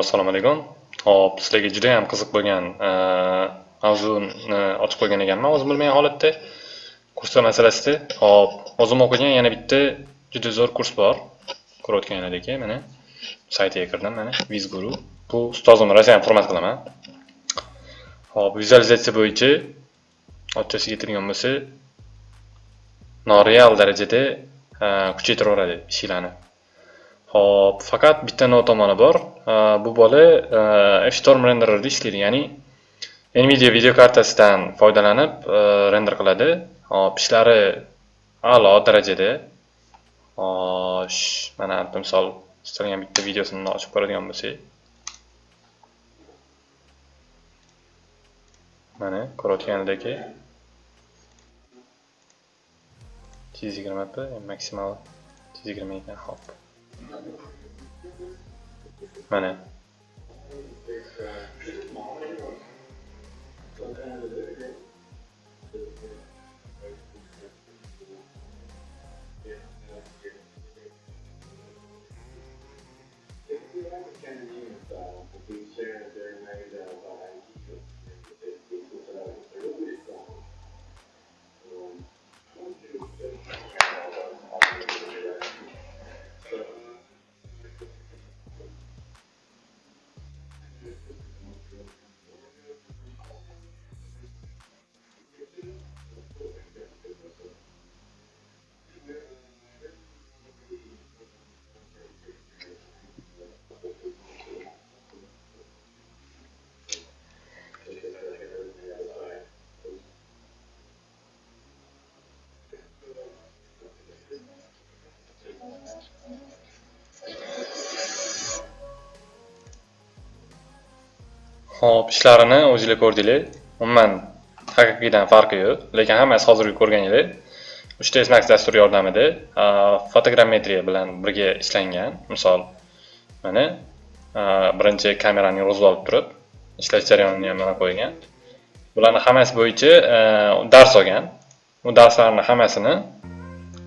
Assalomu alaykum. Hop, sizlarga juda ham qiziq bo'lgan e, mavzuni e, ochib qo'ygan ekanman o'zim bilmagan holatda kurslar masalasida. Hop, o'zim o'qigan yana bitta juda zo'r kurs bor. Ko'rayotganingizdek, mana saytiga kirdim mana Vizguru. Bu ustozim rosayam hurmat qilaman. Hop, vizualizatsiya bo'yicha ochchasiga keltirgan bo'lsa, noreal darajada e, kuchaytiraveradi ishlarni. Hop, faqat bitta notomoni bor. Bu bola e, F-Storm rendererda ishlaydi, ya'ni Nvidia video kartasidan foydalanib e, render qiladi. Hop, ishlari a'lo darajada. Xo'sh, mana misol istalgan bitta videosini ochib ko'radigan bo'lsak. Mana ko'rayotganidek 120p maksimal 120 ekan, hop. Mana. Xo'p, ishlarini o'zinglar ko'rdinglar. Umuman haqiqiydan farqi yo'q, lekin hammasi hozirgi ko'rganinglar 3D Max dasturi yordamida fotogrammetriya bilan birga ishlangan. Misol, mana birinchi kamerani yurg'izib olib turib, ishlash jarayonini ham mana qo'ygan. Bularni hammasi bo'yicha dars olgan. Bu darslarning hammasini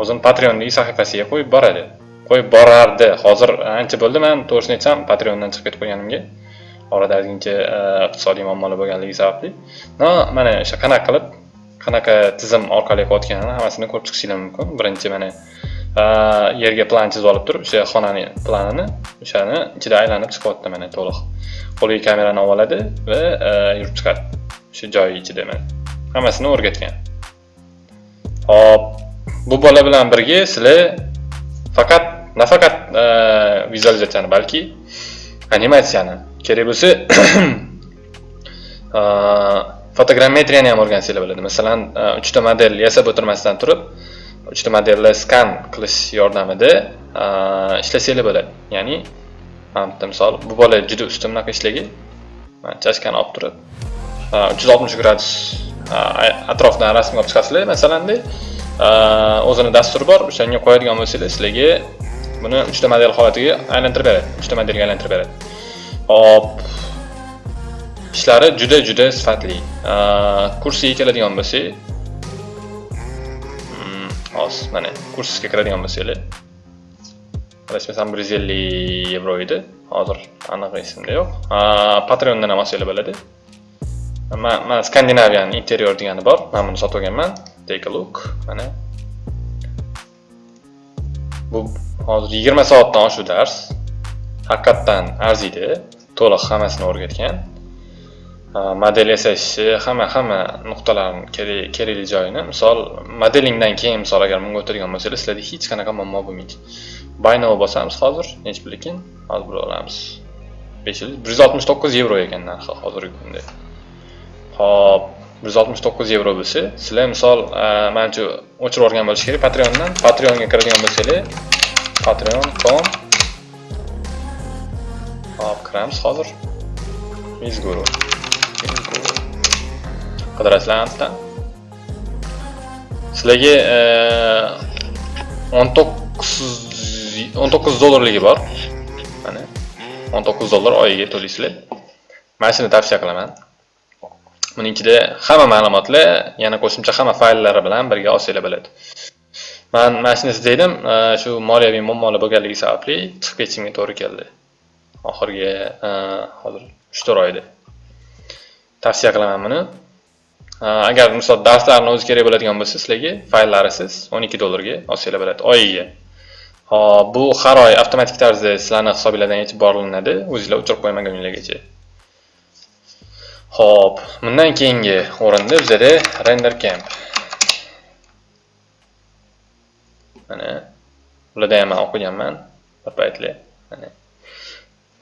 o'zim Patreondagi sahifasiga qo'yib boradi. Qo'yib borardi. Hozir ancha bo'ldi men to'g'risini aytsam, Patreondan chiqib ketib qo'yganimga. Orada ozgincha e, iqtisodiy muammolar bo'lganligi sababli. No mana o'sha qanaqa qilib qanaqa tizim orqali qilayotganini hammasini ko'rib chiqishinglar mumkin. Birinchi mana e, yerga plan chizib olib turib o'sha xonani planini o'shani ichida aylanib chiqyapti mana to'liq. Qo'liga kamerani olib oladi va e, yurib chiqadi o'sha joyi ichida mana. Hammasini o'rgatgan. Hop bu bola bilan birga sizlar faqat nafaqat vizualizatsiyani balki animatsiyani kerak bo'lsa uh, fotogrammetriyani ham o'rgansanglar bo'ladi. Masalan uh, uchta model yasab o'tirmasdan turib uchta modelni skan qilish yordamida uh, ishlasanglar bo'ladi. Ya'ni mana bitta misol bu bola juda usta bunaqa ishlagan chashkani olib turib uch yuz oltmish gradus atrofdan rasmga olib chiqasizlar. Masalanda o'zini dasturi bor o'shanga qo'yadigan bo'lsanglar sizlarga buni uchta model holatiga aylantirib beradi. Uchta modelga aylantirib beradi. Hop. Ishlari juda juda sifatli. Kursiga keladigan bo'lsak hmm, hozir mana kursga kiradigan bo'lsanglar adashmasam bir yuz ellik yevro edi. Hozir aniq esimda yo'q. Patreondan ham olsanglar bo'ladi. Mana skandinavian interior degani bor. Man buni sotib olganman take a look. Mana. Bu hozir yigirma soatdan oshuv dars haqiqatdan arziydi. To'liq hammasini o'rgatgan. Model yasashni hamma hamma nuqtalarini kerakli joyini. Misol modelingdan keyin misol agar bunga o'tadigan bo'lsangiz sizlarda hech qanaqa muammo bo'lmaydi. Baynovi bosamiz hozir nechi pul ekan? Hozir bilib olamiz. Besh yuz bir yuz oltmish to'qqiz yevro ekan narxi hozirgi kunda. Ho'p bir yuz oltmish to'qqiz yevro bo'lsa sizlar misol e, manimcha o'chirib yuborgan bo'lishi kerak patreondan. Patreonga kiradigan bo'lsanglar patreon com kiramiz hozir. Mizguru. Mizguru. sizlarga eh, o'n Sizlarga 19 19 dollarligi bor. Mana 19 dollar oyiga to'laysizlar. Mana shuni tavsiya qilaman. Buning ichida hamma ma'lumotlar, yana qo'shimcha hamma fayllari bilan birga olsanglar bo'ladi. Men mana shuni dedim, eh, shu moliyaviy muammolar bo'lganligi sababli chiqib ketishimga to'g'ri keldi. Oxirgi e, hozir 3-4 oyda. Tavsiya qilaman buni. E, agar misol darslarni o'zi kerak bo'ladigan bo'lsa, sizlarga fayllarisiz 12 dollarga olsanglar bo'ladi oyiga. Hop, bu har oy avtomatik tarzda sizlarni hisobinglardan yechib borilinadi o'zinglar o'chirib qo'ymaguninglargacha. Hop, bundan keyingi o'rinda bizada render camp. Mana bularda ham o'qiganman bir paytlar. Mana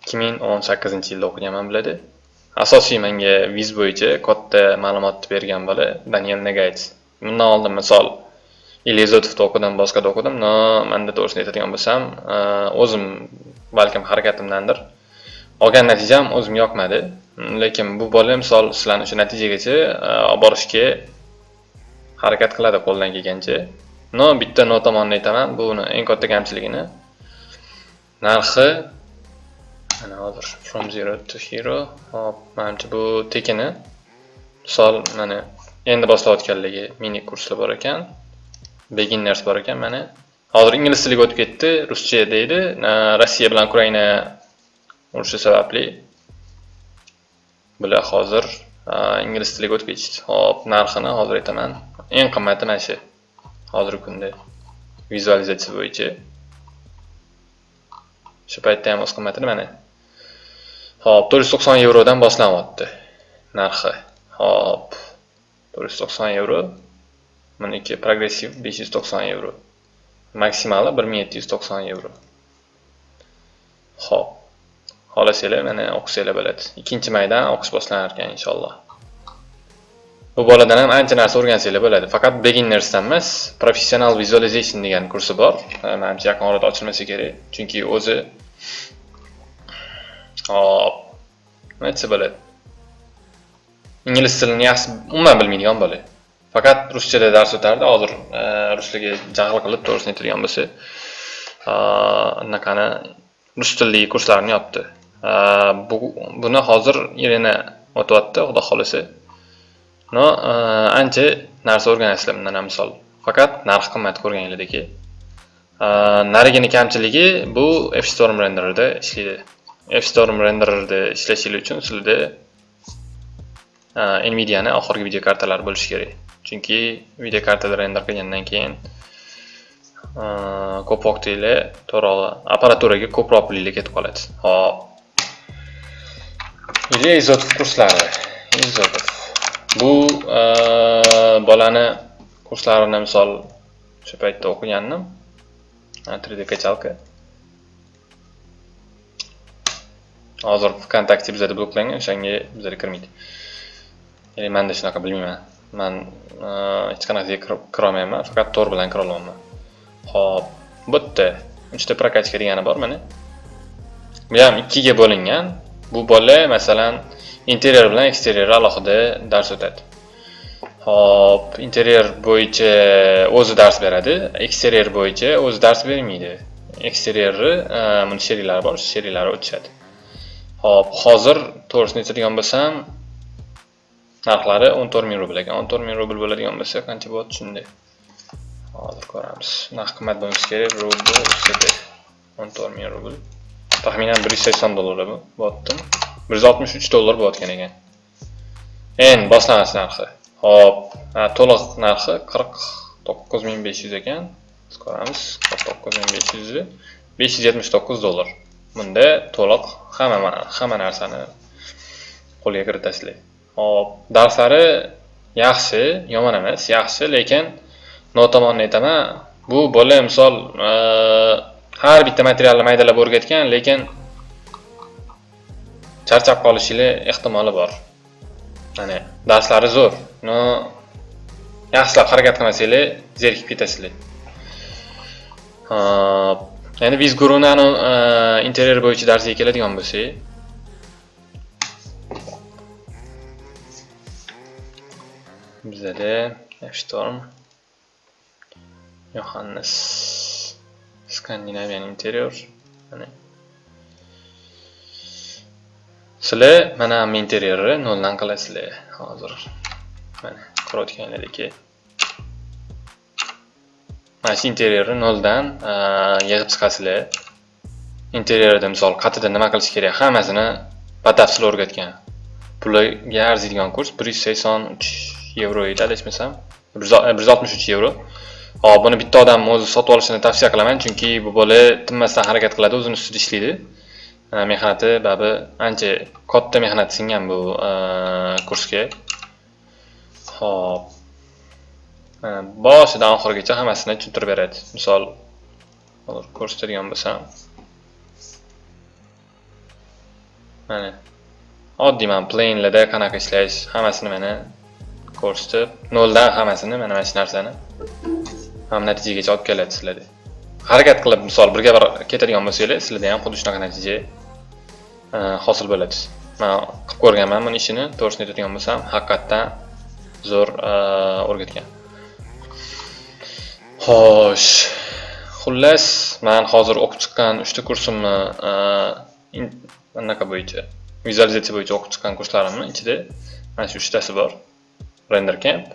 2018-yilda o'qiganman biladi Asosiy menga viz bo'yicha katta ma'lumot bergan bola Daniel Negates. Bundan oldin misol Elizotovda o'qidim, boshqada o'qidim. No, manda to'g'risini aytadigan bo'lsam, e, o'zim balkim harakatimdandir. Olgan natijam o'zimga yoqmadi. Lekin bu bola misol sizlarni o'sha natijagacha e, olib borishga harakat qiladi qo'ldan kelgancha. No, bitta no tomonni aytaman, buni eng katta kamchiligini narxi mana hozir from zero to hero. Hop manimcha bu tekini. Misol mana endi boshlayotganligi mini kurslar bor ekan. Beginners bor ekan mana. Hozir ingliz tiliga o'tib ketdi ruscha deydi. Rossiya bilan ukraina urushi sababli bular hozir ingliz tiliga o'tib ketishdi hop narxini hozir aytaman. Eng qimmati mana shu. Hozirgi kunda vizualizatsiya bo'yicha. Shu paytda ham o'z qimmatini mana hop 490 yevrodan boshlanyapti narxi. Hop 490 yevro. Buniki progressiv 590 yevro. Maksimali 1790 yevro. Hop. Xohlasanglar mana o'qisanglar bo'ladi. Ikkinchi maydan o'qish boshlanar ekan inshaalloh. Bu boladan ham ancha narsa o'rgansanglar bo'ladi. Faqat beginnersdan emas professional visualization degan kursi bor. Manimcha yaqin orada ochilmasa kerak. Chunki o'zi hop nima aytsa bo'ladi ingliz tilini yaxshi umuman bilmaydigan bola faqat ruschada dars o'tardi hozir ruschaga jahl qilib to'g'risini aytadigan bo'lsa anaqani rus tilli kurslarni yopdi bu buni hozir irina o'tyapti xudo xohlasa no ancha narsa o'rganasizlar bundan ham misol faqat narx qimmat ko'rganingizdagi narigini kamchiligi bu fstorm renderida ishlaydi fstorm rendererda ishlashingiz uchun sizlarda nvidiani oxirgi video kartalar bo'lishi kerak. Chunki video kartada render qilgandan keyin ko'p vaqtinglar to'g'ri apparaturaga ko'proq pulinglar ketib qoladi. Hop или izotov kurslari. Izotov. Bu bolani kurslarini misol o'sha paytda o'qigandim. 3D kachalka hozir vkontakte bizada bloklangan o'shanga bizada kirmaydi. Ya'ni manda shunaqa bilmayman. Man e, hech qanaqasiga kirolmayman faqat tor bilan kira olaman ho'p bitta uchta прокачка degani bor mana bu ham ikkiga bo'lingan. Bu bola masalan interyer bilan eksterier alohida dars o'tadi. Hop interyer bo'yicha o'zi dars beradi eksterier bo'yicha o'zi dars bermaydi. Eksterierni buni e, sheriklari bor sheriklari o'tishadi. Xo'p, hozir to'g'risini aytadigan bo'lsam narxlari 14 ming rubl ekan. 14 ming rubl bo'ladigan bo'lsa qancha bo'ladi shunday? Hozir ko'ramiz. Narx qimmat bo'lmasa kerak rubl 14 ming rubl. Taxminan 180 dollar bu bo'lyapti 163 dollar bo'layotgan ekan. En boshlang'ich narxi. Hop to'liq narxi 49500 ekan. Ko'ramiz 49500 579 dollar. Bunda to'liq hamma hamma narsani qo'lga kiritasizlar hop darslari yaxshi yomon emas yaxshi lekin notomonni aytaman bu bola misol e, har bitta materialni maydalab o'rgatgan lekin charchab qolishinglar ehtimoli bor. Mana darslari zo'r no yaxshilab harakat qilmasanglar zerikib ketasizlar hop endi vizgurunani interyer bo'yicha darsiga keladigan bo'lsak bizada F-Storm Yohannes Skandinavian interior mana sizlar mana ham interyerni noldan qilasizlar hozir mana ko'rayotganlaringdek mana shu interyerni noldan yig'ib chiqasizlar. Interyerida misol qatida nima qilish kerak? Hammasini batafsil o'rgatgan. Puliga arziydigan kurs bir yuz sakson uch yevro edi adashmasam. bir yuz oltmish uch yevro. Hop buni bitta odam o'zi sotib olishini tavsiya qilaman chunki bu bola tinmasdan harakat qiladi o'zini ustida ishlaydi. Mehnati babi ancha katta mehnat singan bu kursga. Hop boshidan oxirigacha hammasini tushuntirib beradi misol hozir ko'rsatadigan bo'lsam. Mana oddiy mana plainlarda qanaqa ishlash hammasini mana ko'rsatib noldan hammasini mana mana shu narsani ham natijagacha olib keladi sizlarda. Harakat qilib misol birga bir ketadigan bo'lsanglar sizlarda ham xuddi shunaqa natija hosil bo'ladi. Man qilib ko'rganman buni ishini to'g'risini aytadigan bo'lsam haqiqatdan zo'r o'rgatgan. Xo'sh. Xullas man hozir o'qib chiqqan uchta kursimni e, anaqa bo'yicha vizualizatsiya bo'yicha o'qib chiqqan kurslarimni ichida mana shu uchtasi bor. Render camp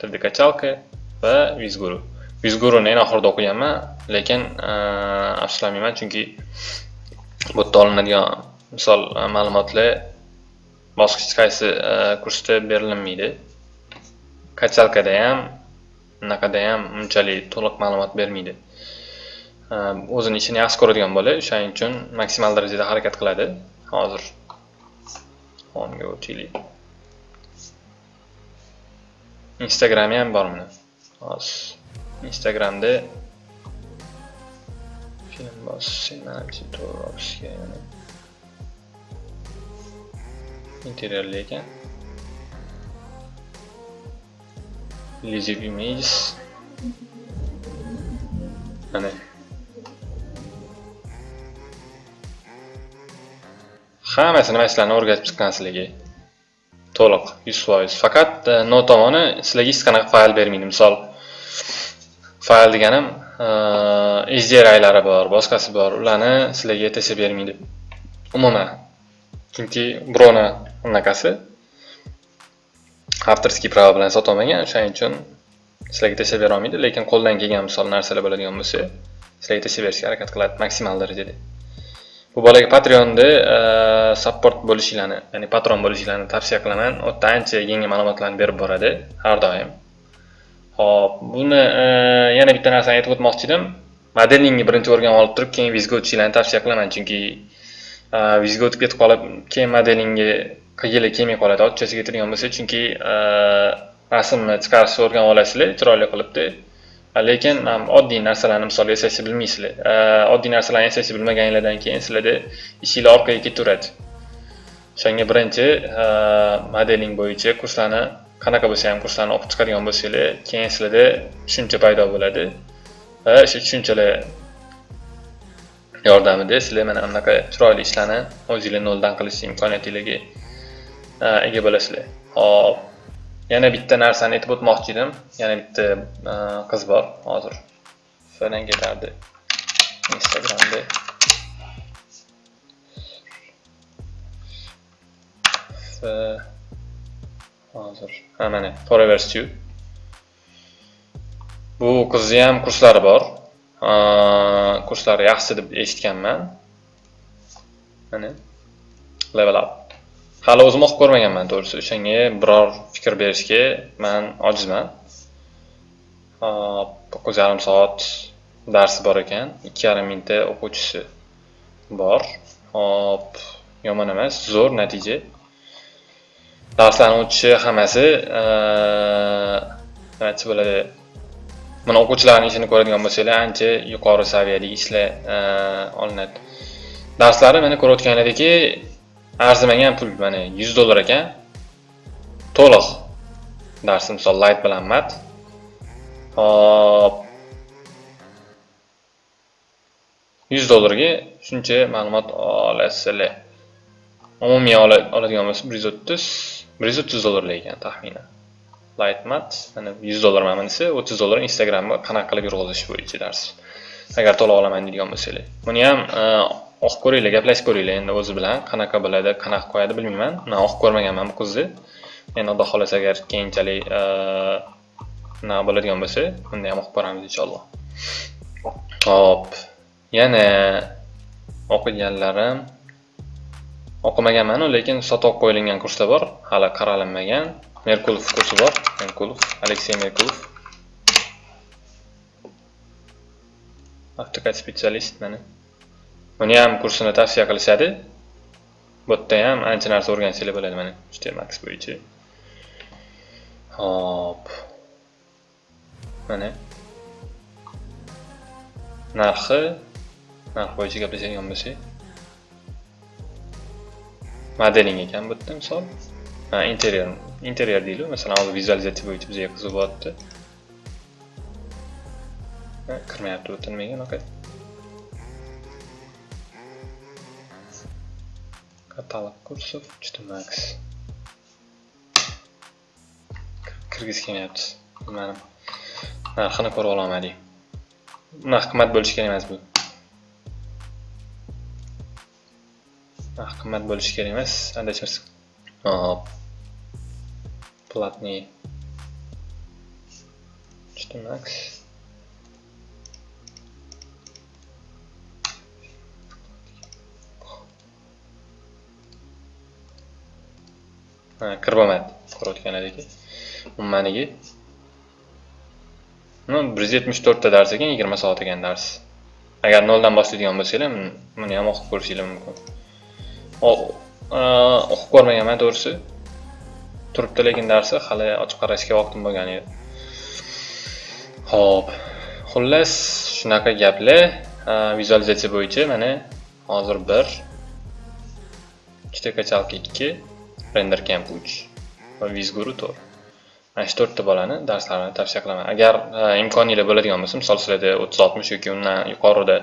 3d kachalka va vizguru. Vizguruni eng oxirida o'qiganman lekin e, afsuslanmayman chunki bu yerda olinadigan misol e, ma'lumotlar bosqich qaysi kursda berilmaydi. Kachalkada ham unaqada ham unchalik to'liq ma'lumot bermaydi. O'zini ishini yaxshi ko'radigan bola o'shaning uchun maksimal darajada harakat qiladi. Hozir onga o'taylik. Instagrami ham bor hozir instagramda film bosishim to'g'ri olishga interyerli ekan. Live images mana hammasini mana o'rgatib chiqqan sizlarga to'liq yuz foiz. Faqat e, tomoni sizlarga hech qanaqa fayl bermaydi? Misol fayl deganim hdrlari e, bor boshqasi bor ularni sizlarga etc bermaydi. Umuman. Chunki birovni unaqasi avtorskiy prava bilan sotolmagan o'shaning uchun sizlarga tashlab bera olmaydi lekin qo'ldan kelgan misol narsalar bo'ladigan bo'lsa sizlarga tashlab berishga harakat qiladi maksimal darajada. Bu bolaga patreonda support bo'lishinglarni ya'ni patron bo'lishinglarni tavsiya qilaman. U yerda ancha yangi ma'lumotlarni berib boradi har doim. Ho'p buni yana bitta narsani aytib o'tmoqchi edim modelingni birinchi o'rganib olib turib keyin vizga o'tishinglarni tavsiya qilaman chunki vizga o'tib ketib qolib keyin modelingga qilgili kelmay qoladi ochchasi keltirgan bo'lsa chunki e, rasmni chiqarishni o'rganib olasizlar chiroyli qilibdi. E, lekin oddiy narsalarni misol yasashni bilmaysizlar. E, oddiy narsalarni yasashni bilmaganinglardan keyin sizlarda ishinglar orqaga ketaveradi. O'shanga birinchi modeling bo'yicha kurslarni qanaqa bo'lsa ham kurslarni o'qib chiqadigan bo'lsanglar keyin sizlarda tushuncha paydo bo'ladi. Va o'sha tushunchalar yordamida sizlar mana bunaqa chiroyli ishlarni o'zinglar noldan qilish imkoniyatinglarga ega bo'lasizlar. Hop yana bitta narsani aytib o'tmoqchi edim. Yana bitta e, qiz bor hozir. Falan ketardi instagramda. Hozir. Ha mana forever stew bu qizni ham kurslari bor. Kurslari yaxshi deb eshitganman. Mana level up. Hali o'zim o'qib ko'rmaganman to'g'risi. O'shanga biror fikr berishga man ojizman. To'qqiz yarim soat darsi bor ekan ikki yarim mingta o'quvchisi bor. Hop yomon emas zo'r natija. Darslarni o'tishi hammasi nimachi bo'ladi mana o'quvchilarni ishini ko'radigan bo'lsanglar ancha yuqori saviyadagi ishlar olinadi. Darslari mana ko'rayotganlaringdagi arzimagan pul mana 100 dollar ekan. To'liq darsi misol light bilan mat. Hop. 100 dollarga shuncha ma'lumot olasizlar. Umumiy oladigan bo'lsa 130 130 dollarlik ekan taxminan. Light mat mana 100 dollar mana desa 30 dollar instagramga qanaqa qilib yurg'izish bo'yicha dars agar to'liq olaman deydigan bo'lsanglar. Buni ham e, oq ko'ringlar gaplashib ko'ringlar endi o'zi bilan qanaqa bo'ladi qanaqa qo'yadi bilmayman. Man o'qib ko'rmaganman bu qizni endi xudo xohlasa agar keyinchalik unaqa bo'ladigan bo'lsa unda ham o'qib ko'ramiz inshaalloh. Hop. Yana o'qiganlarim. O'qimaganmanu lekin sotib qo'yilgan kurslar bor. Hali qaralinmagan merkulov kursi bor. Merkulov aleksey merkulov. Avtokad specialist mana. Uni ham kursini tavsiya qilishadi. Bu yerda ham ancha narsa o'rgansanglar bo'ladi mana htmax bo'yicha. Hop. Mana. Narxi. Narx bo'yicha gaplashadigan bo'lsak. Modeling ekan bu yerda misol. Ha interyer interyer deylik masalan hozir vizualizatsiya bo'yicha bizga qiziq bo'lyapti. Kirmayapti bu yerda nimaga unaqa katalog kursov juda max kirgisi kelmayapti bilmadim narxini ko'ra ololmadik narx qimmat bo'lishi kerak emas bu narx qimmat bo'lishi kerak emas adashmasam hop платный. Juda max kirib olmadi ko'rayotganlaringdek umumanigi ну bir yuz yetmish to'rtta dars ekan yigirma soat ekan dars. Agar noldan boshlaydigan bo'lsanglar buni ham o'qib ko'rishinglar mumkin. O'qib ko'rmaganman to'g'risi. Turibdi lekin darsi hali ochib qarashga vaqtim bo'lgani yo'q ho'p xullas shunaqa gaplar vizualizatsiya bo'yicha mana hozir bir ikkita kachalka ikki. Render camp 3 va vizguru 4 mana shu to'rtta bolani darslarini tavsiya qilaman agar e, imkoniyatlar bo'ladigan bo'lsa misol sizlarda o'ttiz oltmish yoki undan yuqorida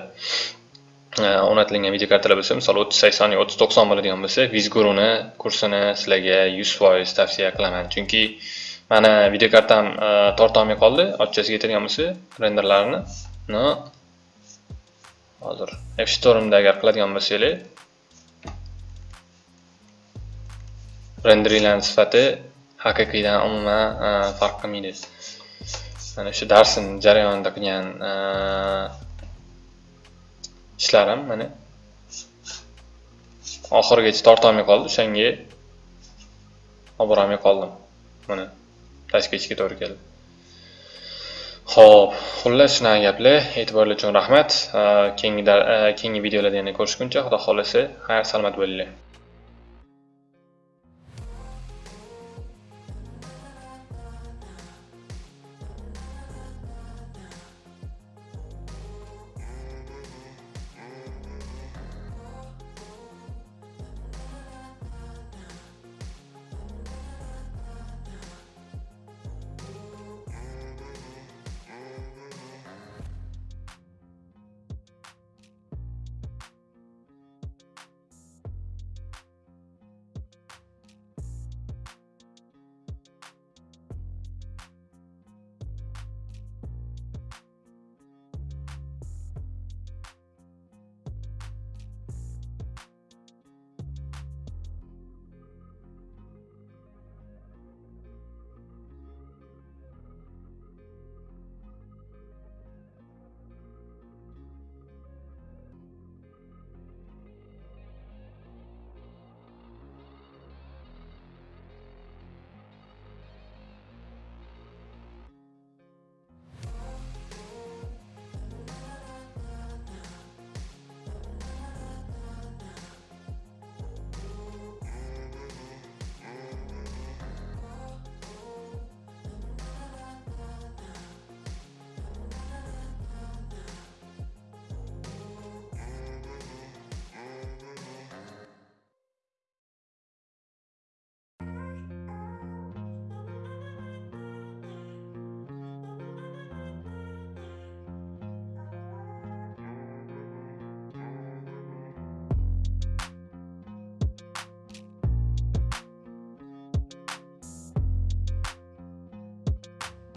e, o'rnatilgan video kartalar bo'lsa misol o'ttiz sakson yoki o'ttiz to'qson bo'ladigan bo'lsa vizguruni kursini sizlarga yuz foiz tavsiya qilaman. Chunki mana video kartam e, tortolmay qoldi ochchasiga aytadigan bo'lsa renderlarini hozir hozir fstormda agar qiladigan bo'lsanglar renderinglarni sifati haqiqiydan umuman e, farq qilmaydi mana shu darsni jarayonida qilgan e, ishlarim mana oxirigacha tortolmay qoldi. O'shanga olib borolmay qoldim. Buni tashib ketishga to'g'ri keldi. Ho'p xullas shunaqa gaplar. E'tiborlar uchun rahmat. E, keyingi keyingi videolarda yana ko'rishguncha xudo xohlasa xayr salomat bo'linglar.